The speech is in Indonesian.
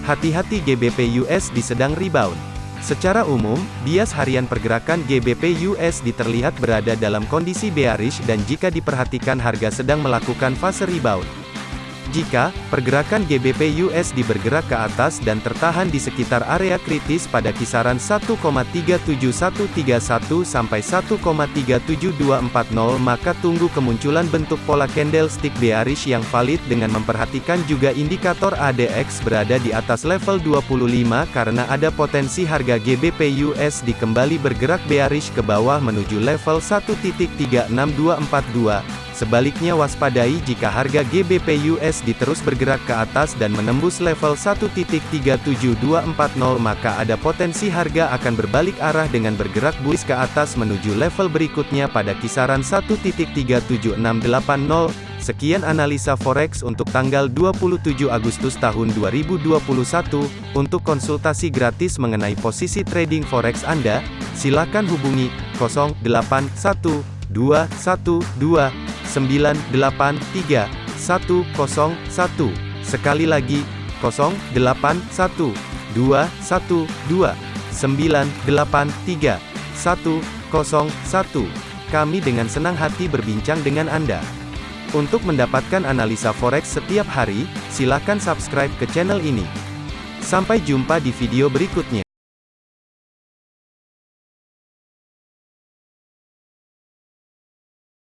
Hati-hati GBP USD sedang rebound. Secara umum, bias harian pergerakan GBP USD terlihat berada dalam kondisi bearish dan jika diperhatikan harga sedang melakukan fase rebound. Jika pergerakan GBP USD bergerak ke atas dan tertahan di sekitar area kritis pada kisaran 1,37131 sampai 1,37240 maka tunggu kemunculan bentuk pola candlestick bearish yang valid dengan memperhatikan juga indikator ADX berada di atas level 25 karena ada potensi harga GBP USD kembali bergerak bearish ke bawah menuju level 1.36242 Sebaliknya waspadai jika harga GBP USD terus bergerak ke atas dan menembus level 1.37240 maka ada potensi harga akan berbalik arah dengan bergerak bullish ke atas menuju level berikutnya pada kisaran 1.37680. Sekian analisa forex untuk tanggal 27 Agustus tahun 2021. Untuk konsultasi gratis mengenai posisi trading forex Anda, silakan hubungi 081212 983 101. Sekali lagi, 081 212 983 101. Kami dengan senang hati berbincang dengan Anda. Untuk mendapatkan analisa forex setiap hari, silakan subscribe ke channel ini. Sampai jumpa di video berikutnya.